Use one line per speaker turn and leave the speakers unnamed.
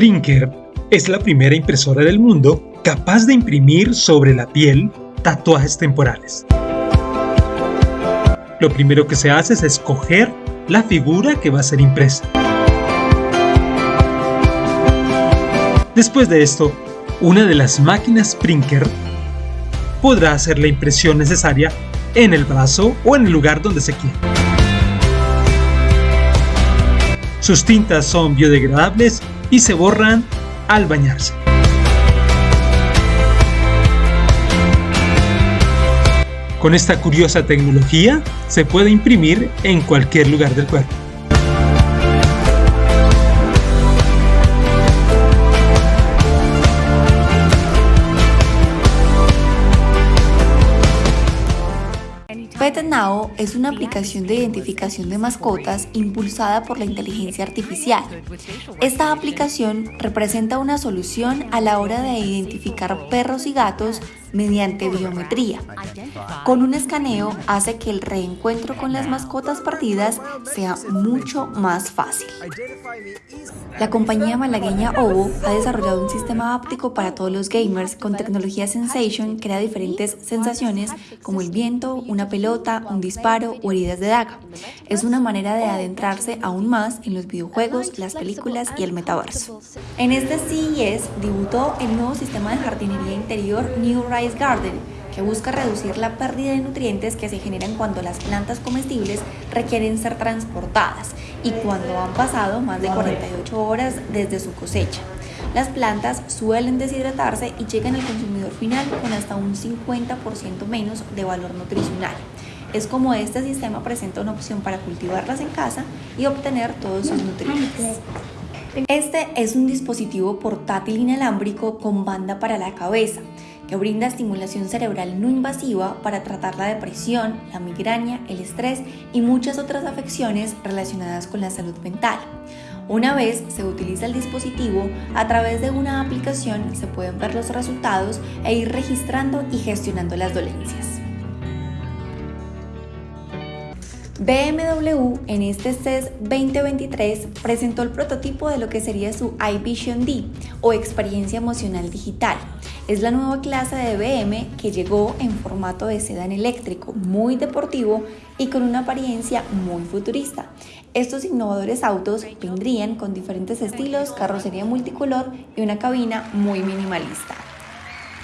Sprinker es la primera impresora del mundo capaz de imprimir sobre la piel tatuajes temporales. Lo primero que se hace es escoger la figura que va a ser impresa. Después de esto, una de las máquinas Sprinker podrá hacer la impresión necesaria en el brazo o en el lugar donde se quiera. Sus tintas son biodegradables y se borran al bañarse. Con esta curiosa tecnología se puede imprimir en cualquier lugar del cuerpo.
PetNow es una aplicación de identificación de mascotas impulsada por la inteligencia artificial. Esta aplicación representa una solución a la hora de identificar perros y gatos mediante biometría. Con un escaneo hace que el reencuentro con las mascotas perdidas sea mucho más fácil. La compañía malagueña Ovo ha desarrollado un sistema áptico para todos los gamers con tecnología Sensation que da diferentes sensaciones como el viento, una pelota, un disparo o heridas de daga. Es una manera de adentrarse aún más en los videojuegos, las películas y el metaverso. En este CES debutó el nuevo sistema de jardinería interior New Rice Garden, que busca reducir la pérdida de nutrientes que se generan cuando las plantas comestibles requieren ser transportadas y cuando han pasado más de 48 horas desde su cosecha. Las plantas suelen deshidratarse y llegan al consumidor final con hasta un 50% menos de valor nutricional. Es como este sistema presenta una opción para cultivarlas en casa y obtener todos sus nutrientes. Este es un dispositivo portátil inalámbrico con banda para la cabeza que brinda estimulación cerebral no invasiva para tratar la depresión, la migraña, el estrés y muchas otras afecciones relacionadas con la salud mental. Una vez se utiliza el dispositivo, a través de una aplicación se pueden ver los resultados e ir registrando y gestionando las dolencias. BMW en este CES 2023 presentó el prototipo de lo que sería su iVision D o experiencia emocional digital. Es la nueva clase de BM que llegó en formato de sedán eléctrico, muy deportivo y con una apariencia muy futurista. Estos innovadores autos vendrían con diferentes estilos, carrocería multicolor y una cabina muy minimalista.